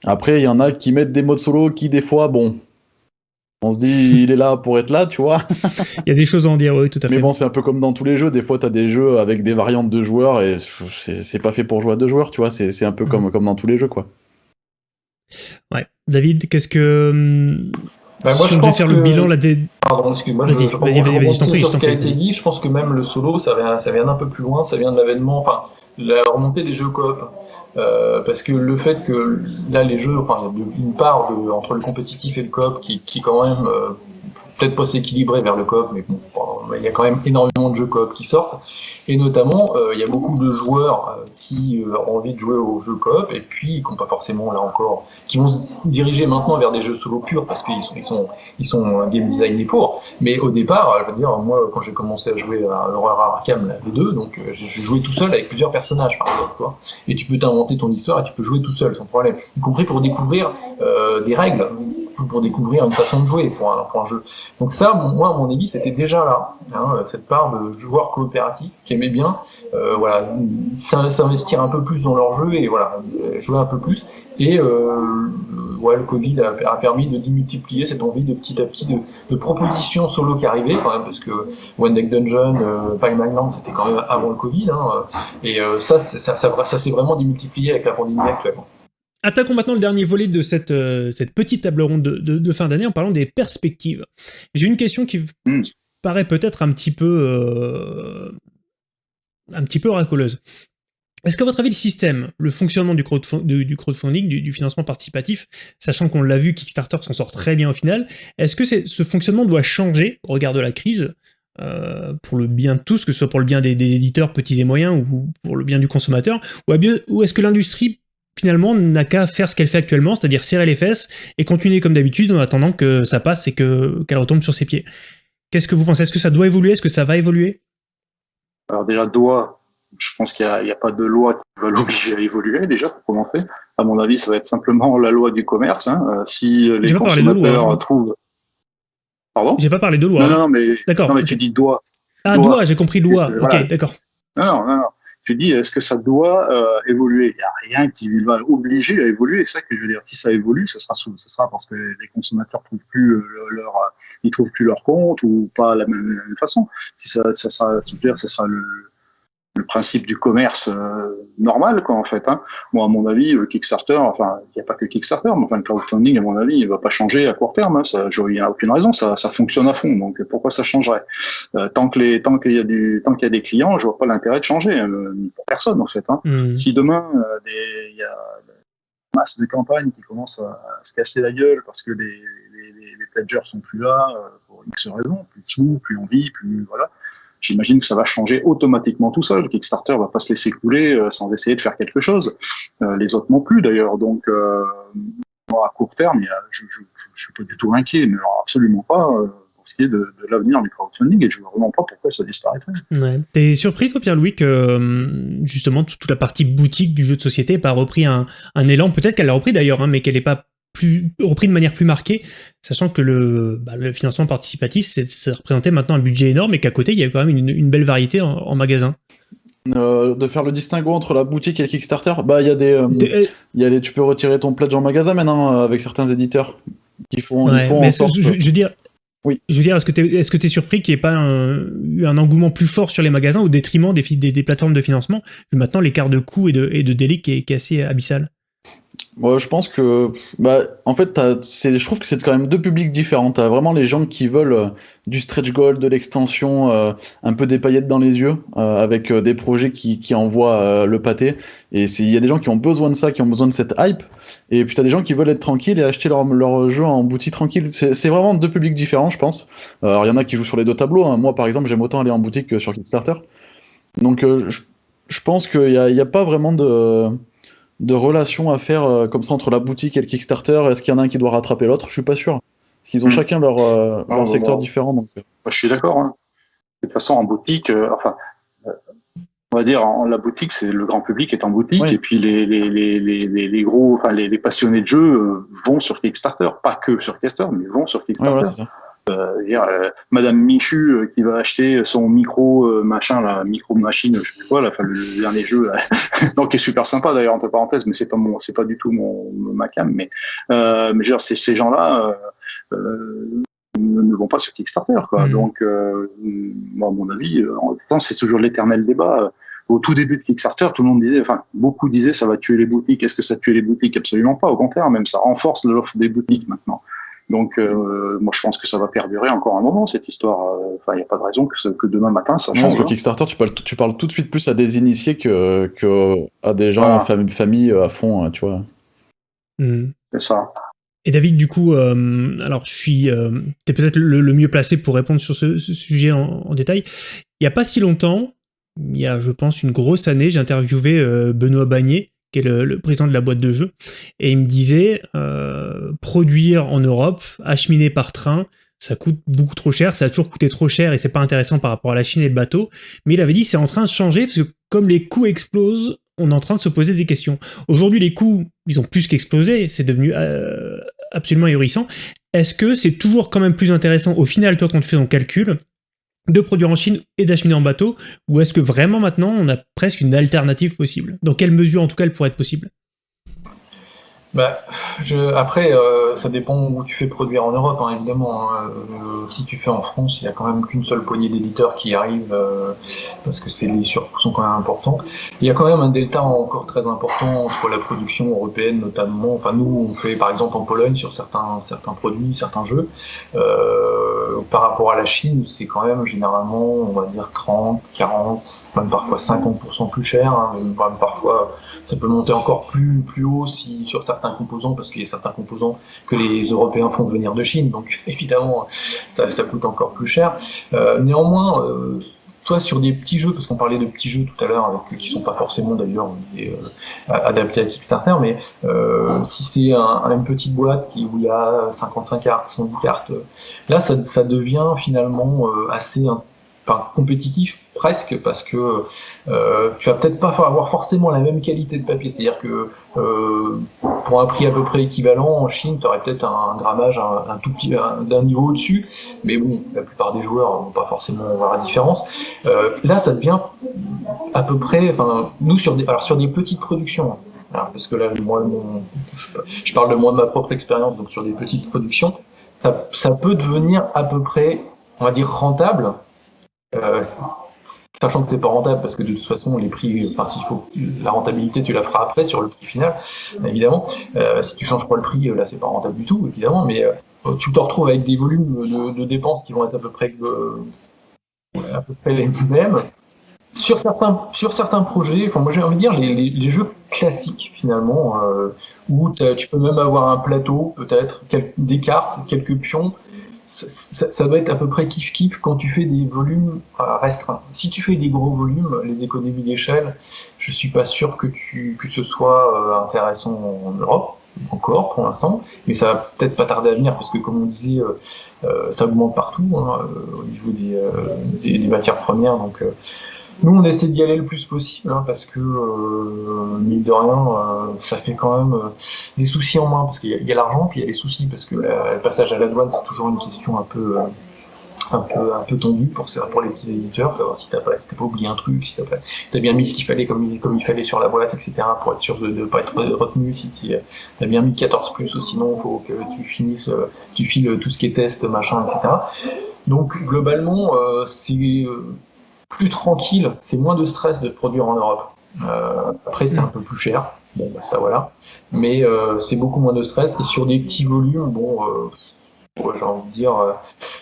Speaker 2: Après, il y en a qui mettent des modes solo qui, des fois, bon, on se dit, il est là pour être là, tu vois.
Speaker 1: Il y a des choses à en dire, oui, tout à fait.
Speaker 2: Mais bon, c'est un peu comme dans tous les jeux. Des fois, tu as des jeux avec des variantes de joueurs et c'est pas fait pour jouer à deux joueurs, tu vois. C'est un peu comme, mmh. comme dans tous les jeux, quoi.
Speaker 1: Ouais. David, qu'est-ce que. Bah, moi, si on devait faire que... le bilan là des.
Speaker 3: Pardon, excuse-moi. Vas-y, vas-y, vas-y, vas-y, je t'en prie. Ce qui a été dit, je pense que même le solo, ça vient, ça vient d'un peu plus loin, ça vient de l'avènement, enfin, la remontée des jeux coop. Euh, parce que le fait que là les jeux, enfin il y a une part de, entre le compétitif et le coop qui, qui quand même euh, peut-être pas s'équilibrer vers le coop, mais bon, il y a quand même énormément de jeux coop qui sortent. Et notamment, euh, il y a beaucoup de joueurs euh, qui euh, ont envie de jouer aux jeux coop et puis qui n'ont pas forcément, là encore, qui vont se diriger maintenant vers des jeux solo purs parce qu'ils sont, ils sont, ils sont game designés pour. Mais au départ, je veux dire, moi, quand j'ai commencé à jouer à l'horreur Arkham, la V2, donc j'ai joué tout seul avec plusieurs personnages, par exemple. Quoi. Et tu peux t'inventer ton histoire et tu peux jouer tout seul, sans problème. Y compris pour découvrir euh, des règles pour découvrir une façon de jouer pour un, jeu. Donc ça, moi, à mon avis, c'était déjà là, hein, cette part de joueurs coopératifs qui aimaient bien, euh, voilà, s'investir un peu plus dans leur jeu et voilà, jouer un peu plus. Et euh, ouais, le Covid a, permis de démultiplier cette envie de petit à petit de, propositions solo qui arrivaient quand même, parce que One Deck Dungeon, euh, Island, c'était quand même avant le Covid, hein, et euh, ça, ça, ça, ça, s'est vraiment démultiplié avec la pandémie actuelle.
Speaker 1: Attaquons maintenant le dernier volet de cette, euh, cette petite table ronde de, de, de fin d'année en parlant des perspectives. J'ai une question qui mm. paraît peut-être un petit peu euh, un petit peu oraculeuse. Est-ce qu'à votre avis, le système, le fonctionnement du, crowdfund, du, du crowdfunding, du, du, financement participatif, sachant qu'on l'a vu, Kickstarter s'en sort très bien au final, est-ce que ce fonctionnement doit changer au regard de la crise euh, pour le bien de tous, que ce soit pour le bien des, des, éditeurs petits et moyens ou pour le bien du consommateur, ou, ou est-ce que l'industrie finalement n'a qu'à faire ce qu'elle fait actuellement, c'est-à-dire serrer les fesses et continuer comme d'habitude en attendant que ça passe et que qu'elle retombe sur ses pieds. Qu'est-ce que vous pensez? Est-ce que ça doit évoluer? Est-ce que ça va évoluer?
Speaker 4: Alors déjà doit, je pense qu'il n'y a, a, pas de loi qui va l'obliger à évoluer déjà pour commencer. À mon avis, ça va être simplement la loi du commerce. Hein. Euh, si les consommateurs loi, hein. trouvent.
Speaker 1: Pardon? J'ai pas parlé de loi.
Speaker 4: Non, non, mais, d'accord. Non, mais tu dis doit.
Speaker 1: Ah, doit, j'ai compris loi. Ok, d'accord.
Speaker 4: Non, non, non tu dis est-ce que ça doit euh, évoluer? Il n'y a rien qui va obliger à évoluer. C'est ça que je veux dire. Si ça évolue, ce sera, ce sera parce que les consommateurs trouvent plus euh, leur, ils trouvent plus leur compte ou pas la même, façon. Si ça, ça sera, ça sera le, le principe du commerce euh, normal, quoi, en fait. Hein. Moi, à mon avis, le Kickstarter, enfin, il n'y a pas que Kickstarter, mais enfin, le crowdfunding, à mon avis, il va pas changer à court terme. Hein. Ça, il n'y a aucune raison, ça, ça fonctionne à fond. Donc, pourquoi ça changerait? Euh, Tant que les, tant qu'il y a du, tant qu'il y a des clients, je vois pas l'intérêt de changer euh, pour personne, en fait. Hein. Mmh. Si demain, euh, il y a une masse de campagnes qui commencent à, à, se casser la gueule parce que les, les, les, les pledgers sont plus là euh, pour X raisons, plus de sous, plus envie, plus voilà j'imagine que ça va changer automatiquement tout seul. Kickstarter va pas se laisser couler euh, sans essayer de faire quelque chose. Euh, les autres non plus d'ailleurs. Donc, euh, à court terme, je, je, je, suis pas du tout inquiet, mais alors absolument pas pour ce qui est de, de l'avenir du crowdfunding et je vois vraiment pas pourquoi ça disparaîtrait.
Speaker 1: Ouais. T'es surpris toi, Pierre-Louis, que justement toute la partie boutique du jeu de société n'ait pas repris un, un élan? Peut-être qu'elle l'a repris d'ailleurs, hein, mais qu'elle n'ait pas plus, repris de manière plus marquée, sachant que le, bah, le financement participatif, ça représentait maintenant un budget énorme et qu'à côté, il y avait quand même une, une belle variété en, en magasin.
Speaker 2: Euh, de faire le distinguo entre la boutique et le Kickstarter, bah il y a des, euh, des... Y a des, tu peux retirer ton pledge en magasin maintenant euh, avec certains éditeurs qui font,
Speaker 1: ouais,
Speaker 2: font
Speaker 1: mais sorte... je, je, veux dire, oui. Je veux dire, est-ce que tu es, est-ce que es surpris qu'il n'y ait pas un, eu un engouement plus fort sur les magasins au détriment des, des, des plateformes de financement, vu maintenant l'écart de coût et de, et de délai qui est, qui est assez abyssal?
Speaker 2: Moi, je pense que, bah, en fait, je trouve que c'est quand même deux publics différents. T'as vraiment les gens qui veulent euh, du stretch goal, de l'extension, euh, un peu des paillettes dans les yeux, euh, avec des projets qui, qui envoient le pâté. Et il y a des gens qui ont besoin de ça, qui ont besoin de cette hype. Et puis t'as des gens qui veulent être tranquilles et acheter leur, leur jeu en boutique tranquille. C'est vraiment deux publics différents, je pense. alors il y en a qui jouent sur les deux tableaux. Hein. Moi, par exemple, j'aime autant aller en boutique que sur Kickstarter. Donc, je, je pense qu'il n'y a, a, pas vraiment de de relations à faire euh, comme ça entre la boutique et le Kickstarter Est-ce qu'il y en a un qui doit rattraper l'autre? Je suis pas sûr. Parce qu'ils ont hmm. chacun leur, euh, leur secteur différent. Donc...
Speaker 4: Euh. je suis d'accord. Hein. De toute façon, en boutique, enfin, on va dire, en, la boutique, c'est le grand public est en boutique, et puis les, les, les, les, les gros, enfin, les, passionnés de jeu vont sur Kickstarter. Pas que sur Kickstarter, mais vont sur Kickstarter. Euh, dire, euh, Madame Michu euh, qui va acheter son micro machin, la micro machine, je sais pas quoi, là, le, dernier jeu, là, (laughs) donc qui est super sympa d'ailleurs entre parenthèses, mais c'est pas mon, c'est pas du tout mon, ma cam, mais mais genre ces, ces gens-là ne vont pas sur Kickstarter, quoi. Mmh. Donc, moi, à mon avis, c'est toujours l'éternel débat au tout début de Kickstarter, tout le monde disait, enfin, beaucoup disaient, ça va tuer les boutiques. Est-ce que ça tue les boutiques? Absolument pas. Au contraire, même ça renforce l'offre des boutiques maintenant. Donc, euh, moi, je pense que ça va perdurer encore un moment, cette histoire. Euh, enfin, il n'y a pas de raison que, demain matin, ça change.
Speaker 2: Je pense que Kickstarter, tu parles, tu parles tout de suite plus à des initiés que, que à des gens, famille, famille à fond, hein, tu vois.
Speaker 4: Hmm. C'est ça.
Speaker 1: Et David, du coup, euh, alors je suis, tu es peut-être le, mieux placé pour répondre sur ce, sujet en, détail. Il n'y a pas si longtemps, il y a, je pense, une grosse année, j'ai interviewé Benoît Bagné, qui est le, président de la boîte de jeu, et il me disait euh, produire en Europe, acheminer par train, ça coûte beaucoup trop cher, ça a toujours coûté trop cher et c'est pas intéressant par rapport à la Chine et le bateau. Mais il avait dit c'est en train de changer parce que comme les coûts explosent, on est en train de se poser des questions. Aujourd'hui, les coûts, ils ont plus qu'explosé, c'est devenu euh, absolument ahurissant. Est-ce que c'est toujours quand même plus intéressant au final, toi, quand tu fais ton calcul, de produire en Chine et d'acheminer en bateau Ou est-ce que vraiment maintenant on a presque une alternative possible? Dans quelle mesure en tout cas elle pourrait être possible?
Speaker 3: Bah, je, après, euh, ça dépend où tu fais produire en Europe, hein, évidemment. Hein. Euh, si tu fais en France, il y a quand même qu'une seule poignée d'éditeurs qui arrivent, euh, parce que c'est les surcoûts sont quand même importants. Il y a quand même un delta encore très important entre la production européenne, notamment. Enfin, nous, on fait par exemple en Pologne sur certains certains produits, certains jeux. par rapport à la Chine, c'est quand même généralement, on va dire 30, 40, même parfois 50% plus cher, hein, même parfois ça peut monter encore plus, plus haut si, sur certains composants, parce qu'il y a certains composants que les Européens font venir de Chine, donc (laughs) évidemment, ça, coûte encore plus cher. Euh, néanmoins, euh, toi, sur des petits jeux, parce qu'on parlait de petits jeux tout à l'heure, qui sont pas forcément d'ailleurs euh, adaptés à Kickstarter, mais euh, si c'est un, une petite boîte qui, où il y a 55 cartes, 110 cartes, là, ça, devient finalement assez compétitif presque parce que euh, tu vas peut-être pas avoir forcément la même qualité de papier. C'est-à-dire que euh, pour un prix à peu près équivalent en Chine, tu aurais peut-être un, grammage un, tout petit d'un niveau au-dessus, mais bon, la plupart des joueurs vont pas forcément voir la différence. Euh, là, ça devient à peu près, enfin, nous sur des, alors sur des petites productions. Hein, parce que là, moi, je, parle de moi de ma propre expérience, donc sur des petites productions, ça, ça peut devenir à peu près, on va dire, rentable, euh, sachant que c'est pas rentable parce que de toute façon les prix, enfin s'il faut la rentabilité tu la feras après sur le prix final, évidemment. Euh, si tu changes pas le prix, là c'est pas rentable du tout, évidemment, mais euh, tu te retrouves avec des volumes de, dépenses qui vont être à peu près à peu près les mêmes. Sur certains, sur certains projets, enfin moi j'ai envie de dire les, les, jeux classiques finalement, où tu peux même avoir un plateau peut-être, des cartes, quelques pions, ça, doit être à peu près kiff-kiff quand tu fais des volumes restreints. Si tu fais des gros volumes, les économies d'échelle, je suis pas sûr que, tu, que ce soit euh, intéressant en Europe, encore pour l'instant, mais ça va peut-être pas tarder à venir, parce que comme on disait, euh, euh, ça augmente partout hein, au niveau des, des, matières premières, donc nous, on essaie d'y aller le plus possible, hein, parce que, euh, mine de rien, euh, ça fait quand même euh, des soucis en main, parce qu'il y a, l'argent, puis il y a les soucis, parce que le passage à la douane, c'est toujours une question un peu, euh, un peu, un peu tendue pour, pour les petits éditeurs, savoir si t'as pas, si pas oublié un truc, si t'as pas, as bien mis ce qu'il fallait comme, comme il fallait sur la boîte, etc., pour être sûr de ne pas être retenu, si t'as bien mis 14 plus, ou sinon, faut que tu finisses, tu files tout ce qui est test, machin, etc. Donc, globalement, c'est plus tranquille, c'est moins de stress de produire en Europe. Euh, après, c'est un peu plus cher, bon, bah, ça voilà. Mais c'est beaucoup moins de stress. Et sur des petits volumes, bon, j'ai envie de dire,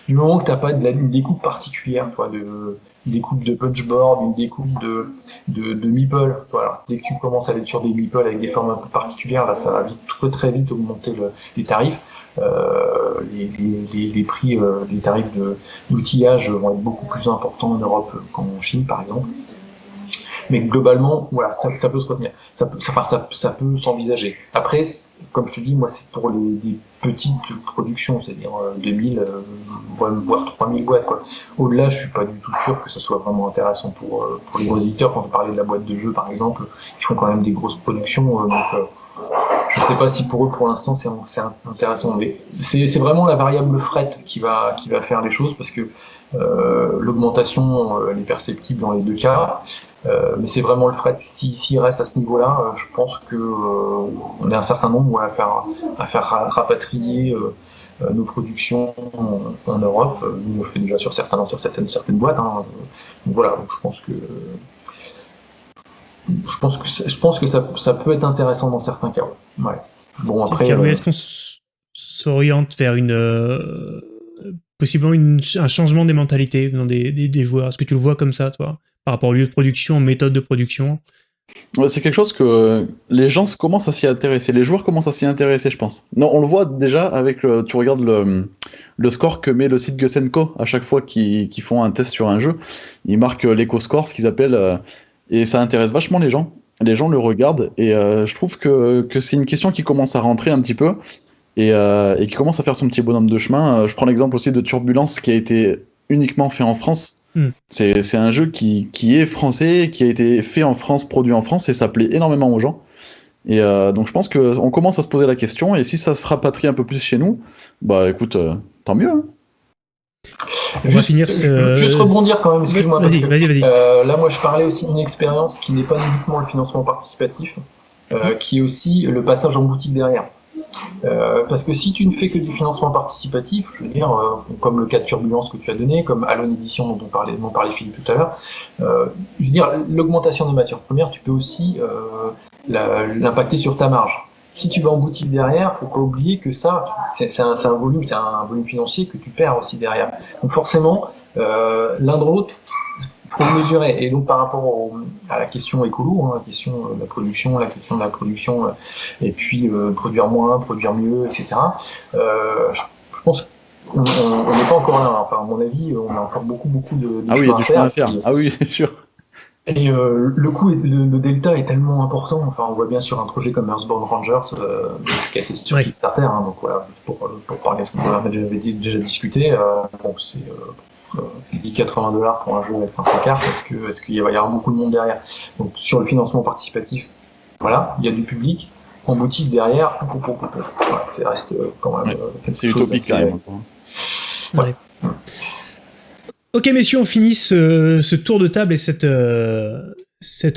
Speaker 3: du moment que tu n'as pas de la, une découpe particulière, toi, de, une découpe de punchboard, une découpe de, de, de meeple, voilà. Dès que tu commences à aller sur des meeples avec des formes un peu particulières, là, ça va vite, très très vite augmenter les tarifs. Euh, les, prix, euh, les tarifs d'outillage vont être beaucoup plus importants en Europe qu'en Chine, par exemple. Mais globalement, voilà, ça, peut se retenir, ça peut, ça, peut s'envisager. Après, comme je te dis, moi, c'est pour les, petites productions, c'est-à-dire 2000, euh, voire 3000 boîtes. Au-delà, je suis pas du tout sûr que ça soit vraiment intéressant pour, les gros éditeurs. Quand on parlait de la boîte de jeux, par exemple, ils font quand même des grosses productions. Je ne sais pas si pour eux, pour l'instant, c'est intéressant. Mais c'est vraiment la variable fret qui va, qui va faire les choses parce que euh, l'augmentation, elle est perceptible dans les deux cas. Euh, mais c'est vraiment le fret. S'il reste à ce niveau-là, euh, je pense que on est un certain nombre à faire, à faire rapatrier nos productions en, Europe. Nous, on le fait déjà sur certains, sur certaines, certaines boîtes. Hein. Donc voilà, donc je pense que je pense que, je pense que ça, ça, peut être intéressant dans certains cas. Ouais.
Speaker 1: Bon, après. Euh... Est-ce qu'on s'oriente vers une. Euh, possiblement une, un changement des mentalités dans des, des, des joueurs? Est-ce que tu le vois comme ça, toi Par rapport au lieu de production, aux méthodes de production?
Speaker 2: Ouais, C'est quelque chose que les gens commencent à s'y intéresser. Les joueurs commencent à s'y intéresser, je pense. Non, on le voit déjà avec. Le, tu regardes le, le score que met le site Gusenko à chaque fois qu'ils font un test sur un jeu. Ils marquent l'éco-score, ce qu'ils appellent. Euh, et ça intéresse vachement les gens. Les gens le regardent et euh, je trouve que, que c'est une question qui commence à rentrer un petit peu et, euh, et qui commence à faire son petit bonhomme de chemin. Euh, je prends l'exemple aussi de Turbulence qui a été uniquement fait en France. Mm. C'est un jeu qui, qui, est français, qui a été fait en France, produit en France et ça plaît énormément aux gens. Et euh, donc je pense qu'on commence à se poser la question et si ça se rapatrie un peu plus chez nous, bah écoute, euh, tant mieux. Hein.
Speaker 3: On va finir ce... Juste rebondir quand même, excuse-moi. Vas-y, vas-y, vas-y. Euh, là, moi, je parlais aussi d'une expérience qui n'est pas uniquement le financement participatif, euh, qui est aussi le passage en boutique derrière. Euh, parce que si tu ne fais que du financement participatif, je veux dire, euh, comme le cas de turbulence que tu as donné, comme Alone Edition dont on parlait, dont parlait Philippe tout à l'heure, euh, je veux dire, l'augmentation des matières premières, tu peux aussi l'impacter sur ta marge si tu vas en boutique derrière, faut pas oublier que ça, c'est un, un, volume, c'est un volume financier que tu perds aussi derrière. Donc forcément, euh, l'un de l'autre, faut mesurer. Et donc par rapport à la question écolo, hein, la question de la production, la question de la production, euh, et puis euh, produire moins, produire mieux, etc. Euh, je, je, pense qu'on n'est pas encore là. Enfin, à mon avis, on a encore beaucoup, beaucoup de, de
Speaker 2: ah oui, il y a du chemin à faire. ah oui, (laughs) c'est sûr.
Speaker 3: Et euh, le coût, le, le, delta est tellement important. Enfin, on voit bien sur un projet comme Earthbound Rangers, euh, qui a été sur Kickstarter. Hein, donc voilà, pour, pour parler, on avait déjà, déjà discuté. Euh, bon, c'est euh, 80 dollars pour un jeu avec 500 cartes. Est-ce que, est-ce qu'il va y avoir beaucoup de monde derrière? Donc sur le financement participatif, voilà, il y a du public. En boutique derrière, voilà, ça reste euh, quand même.
Speaker 2: Ouais, c'est utopique quand même.
Speaker 1: Ouais. ouais. Ok messieurs, on finit ce, tour de table et cette, euh,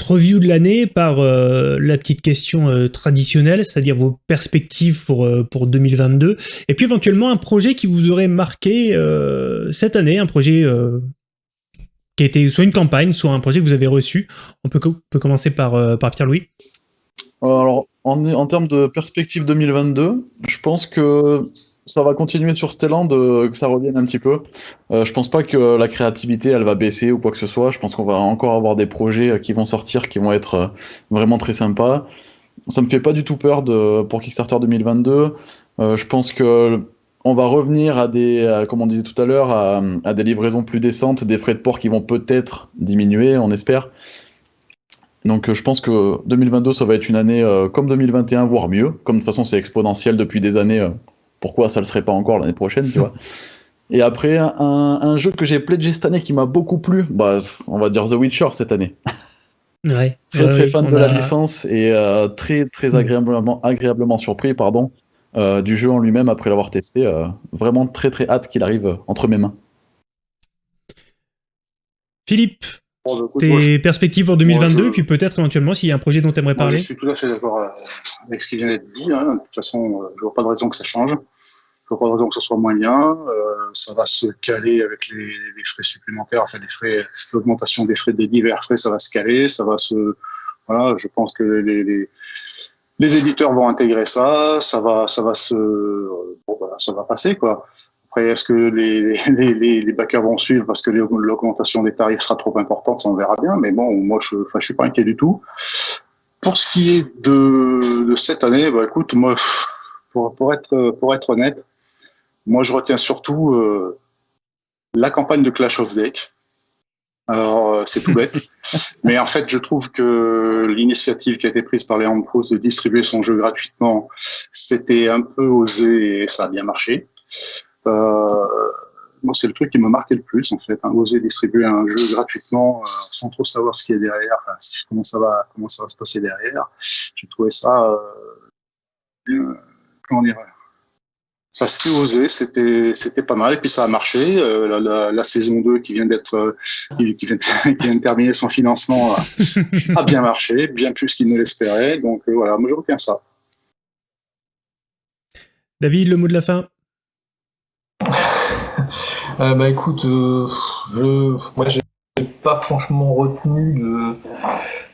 Speaker 1: review de l'année par euh, la petite question euh, traditionnelle, c'est-à-dire vos perspectives pour, euh, pour 2022, et puis éventuellement un projet qui vous aurait marqué euh, cette année, un projet qui a été soit une campagne, soit un projet que vous avez reçu. On peut, commencer par, par Pierre-Louis.
Speaker 2: Alors, en, en termes de perspective 2022, je pense que ça va continuer sur Stelland, que ça revienne un petit peu. Euh, je pense pas que la créativité, elle va baisser ou quoi que ce soit. Je pense qu'on va encore avoir des projets euh, qui vont sortir, qui vont être euh, vraiment très sympas. Ça me fait pas du tout peur de, pour Kickstarter 2022. Euh, je pense que on va revenir à des, comme on disait tout à l'heure, à, des livraisons plus décentes, des frais de port qui vont peut-être diminuer, on espère. Donc je pense que 2022, ça va être une année euh, comme 2021, voire mieux. Comme de toute façon c'est exponentiel depuis des années pourquoi ça le serait pas encore l'année prochaine, tu vois. Et après, un, un jeu que j'ai pledgé cette année qui m'a beaucoup plu, bah, on va dire The Witcher cette année.
Speaker 1: Ouais. (laughs)
Speaker 2: très très fan de a... la licence et euh, très très agréablement, agréablement surpris pardon, euh, du jeu en lui-même après l'avoir testé. Euh, vraiment très très hâte qu'il arrive entre mes mains.
Speaker 1: Philippe, bon, tes moi, perspectives pour 2022, moi, je... puis peut-être éventuellement s'il y a un projet dont tu aimerais parler.
Speaker 4: Je suis tout à fait d'accord avec ce qui vient d'être dit. Hein. De toute façon, je vois pas de raison que ça change pas de raison que ce soit moins bien. Euh, ça va se caler avec les, les frais supplémentaires, enfin les frais, l'augmentation des frais des divers frais, ça va se caler, ça va se, voilà, je pense que les, les, les éditeurs vont intégrer ça, ça va, ça va se, bon, voilà, ça va passer quoi. Après, est-ce que les, (laughs) les, les, les, backers vont suivre parce que l'augmentation des tarifs sera trop importante, ça on verra bien. Mais bon, moi je, je suis pas inquiet du tout. Pour ce qui est de, de cette année, bah écoute, moi, pour, pour être pour être honnête, moi je retiens surtout euh, la campagne de Clash of Deck. Alors, euh, c'est tout bête. (laughs) Mais en fait, je trouve que l'initiative qui a été prise par les Pro de distribuer son jeu gratuitement, c'était un peu osé et ça a bien marché. Euh, moi, c'est le truc qui me marquait le plus, en fait. Hein, oser distribuer un jeu gratuitement euh, sans trop savoir ce qu'il y a derrière, enfin, comment, ça va, comment ça va se passer derrière. J'ai trouvé ça, euh, comment dire, ça s'est osé, c'était c'était pas mal et puis ça a marché. Euh, la, la, la, saison 2 qui vient d'être euh, qui, qui, vient, (laughs) qui vient de terminer son financement a, (laughs) a bien marché, bien plus qu'il ne l'espérait. Donc euh, voilà, moi je retiens ça.
Speaker 1: David, le mot de la fin? (laughs)
Speaker 3: Euh, bah écoute, euh, je, moi j'ai pas franchement retenu de,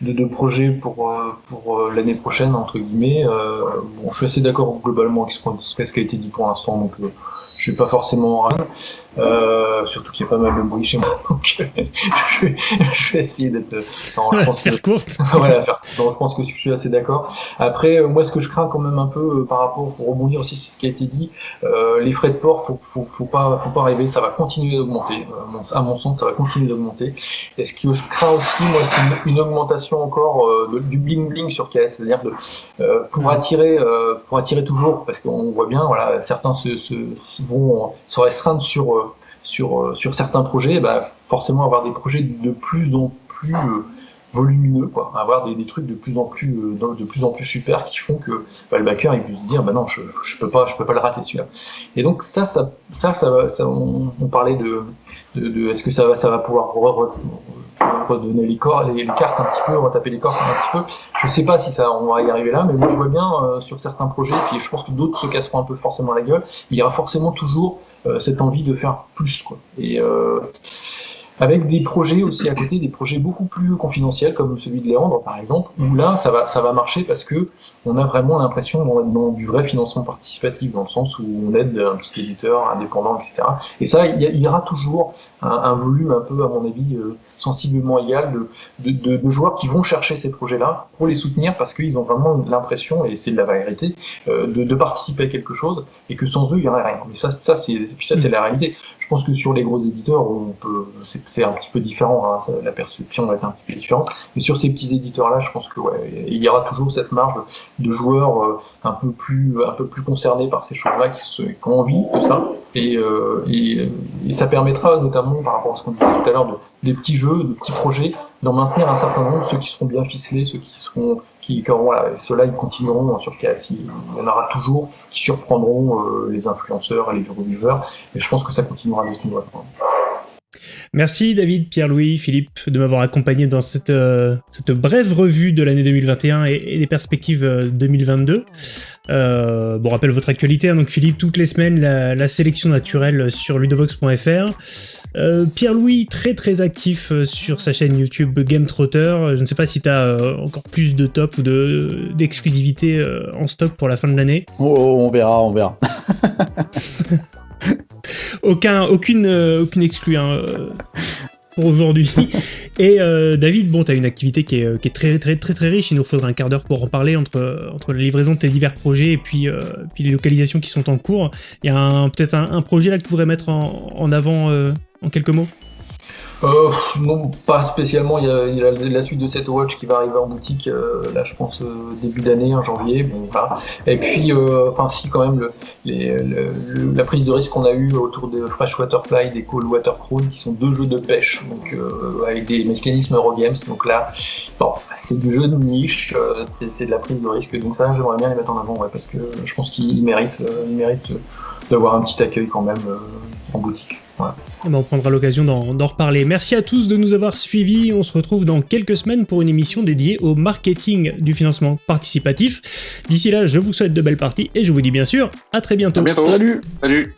Speaker 3: de, de projet pour, euh, pour l'année prochaine, entre guillemets. Bon, je suis assez d'accord globalement avec ce qui a été dit pour l'instant, donc je suis pas forcément en euh, surtout qu'il y a pas mal de bruit chez moi, (laughs) donc je, vais, je vais essayer d'être.
Speaker 1: Non, je pense faire
Speaker 3: que,
Speaker 1: courte.
Speaker 3: voilà, (laughs) faire, non, je pense que je suis assez d'accord. Après, euh, moi, ce que je crains quand même un peu euh, par rapport, pour rebondir aussi sur ce qui a été dit, euh, les frais de port, faut, faut, faut pas, faut pas rêver, ça va continuer d'augmenter. à mon sens, ça va continuer d'augmenter. Et ce que je crains aussi, moi, c'est une, une, augmentation encore de, du bling bling sur KS, c'est-à-dire pour attirer, pour attirer toujours, parce qu'on voit bien, voilà, certains se, se vont se restreindre sur sur, sur certains projets, bah, forcément avoir des projets de plus en plus euh, volumineux, quoi. avoir des, trucs de plus en plus euh, de plus en plus super qui font que bah, le backer il peut se dire bah non je, je peux pas peux pas le rater celui-là. Et donc ça ça ça, on, parlait de, est-ce que ça va ça va pouvoir re, re, redonner les, corps, les, les, cartes un petit peu, retaper les cartes un petit peu. Je sais pas si ça on va y arriver là, mais moi je vois bien euh, sur certains projets, puis je pense que d'autres se casseront un peu forcément la gueule. Il y aura forcément toujours euh, cette envie de faire plus quoi. Et euh, avec des projets aussi à côté, des projets beaucoup plus confidentiels comme celui de Léandre par exemple, où là ça va ça va marcher parce que on a vraiment l'impression d'être dans du vrai financement participatif dans le sens où on aide un petit éditeur indépendant, etc. Et ça, il y, aura toujours un, volume un peu, à mon avis, euh, sensiblement égal de, de, de, de, joueurs qui vont chercher ces projets-là pour les soutenir parce qu'ils ont vraiment l'impression, et c'est de la vérité, euh, de, participer à quelque chose et que sans eux, il n'y aurait rien. Mais ça, ça, c'est la réalité. Je pense que sur les gros éditeurs, on peut, c'est un petit peu différent, hein, la perception va être un petit peu différente. Mais sur ces petits éditeurs-là, je pense que ouais, il y aura toujours cette marge de joueurs euh, un peu plus, un peu plus concernés par ces choses-là, qui, qui, ont envie de ça. Et, euh, et, et, ça permettra, notamment par rapport à ce qu'on disait tout à l'heure, de, des petits jeux, de petits projets, d'en maintenir un certain nombre, ceux qui seront bien ficelés, ceux qui seront, qui, ceux-là, ils continueront sur KS. Il y en aura toujours qui surprendront euh, les influenceurs et les reviewers. Et je pense que ça continuera de ce niveau-là.
Speaker 1: Merci David, Pierre-Louis, Philippe de m'avoir accompagné dans cette, euh, cette brève revue de l'année 2021 et, et, des perspectives euh, 2022. Euh, bon, rappelle votre actualité, hein, donc Philippe, toutes les semaines, la, la sélection naturelle sur ludovox.fr. Euh, Pierre-Louis, très très actif euh, sur sa chaîne YouTube Game Trotter. Je ne sais pas si tu as euh, encore plus de top ou d'exclusivité en stock pour la fin de l'année.
Speaker 2: Oh, oh, on verra, on verra. (laughs)
Speaker 1: Aucun, aucune, euh, aucune exclue hein, pour aujourd'hui. (laughs) Et euh, David, bon, tu as une activité qui est, qui est, très, très très très riche. Il nous faudra un quart d'heure pour en parler entre, entre la livraison de tes divers projets et puis, euh, puis les localisations qui sont en cours. Il y a peut-être un, un, projet là que tu voudrais mettre en, en avant euh, en quelques mots?
Speaker 3: Euh, non, pas spécialement. Il y, a, il y a, la suite de cette watch qui va arriver en boutique, euh, là, je pense, euh, début d'année, en janvier. Bon, voilà. Et puis, euh, enfin, si, quand même, le, le, le, la prise de risque qu'on a eue autour de Freshwater Fly, des Cold Water Crown, qui sont deux jeux de pêche, donc euh, avec des mécanismes Eurogames. Donc là, bon, c'est du jeu de niche, euh, c'est de la prise de risque. Donc ça, j'aimerais bien les mettre en avant, ouais, parce que je pense qu'ils méritent, méritent d'avoir un petit accueil quand même en boutique.
Speaker 1: Eh ben on prendra l'occasion d'en reparler. Merci à tous de nous avoir suivis. On se retrouve dans quelques semaines pour une émission dédiée au marketing du financement participatif. D'ici là, je vous souhaite de belles parties et je vous dis bien sûr à très bientôt.
Speaker 4: À bientôt.
Speaker 2: Salut.
Speaker 4: Salut.